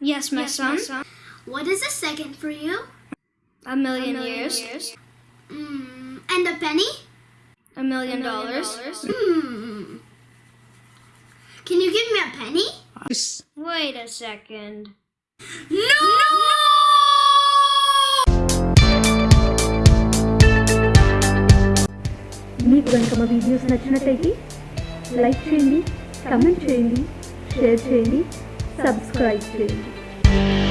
Yes, my son. What is a second for you? A million, years. Mm, and a penny? A million dollars. Hmm. Can you give me a penny? Wait a second. No! మీకు కనుక మా videos నచ్చినట్టయితే like చేయండి comment చేయండి share చేయండి subscribe to.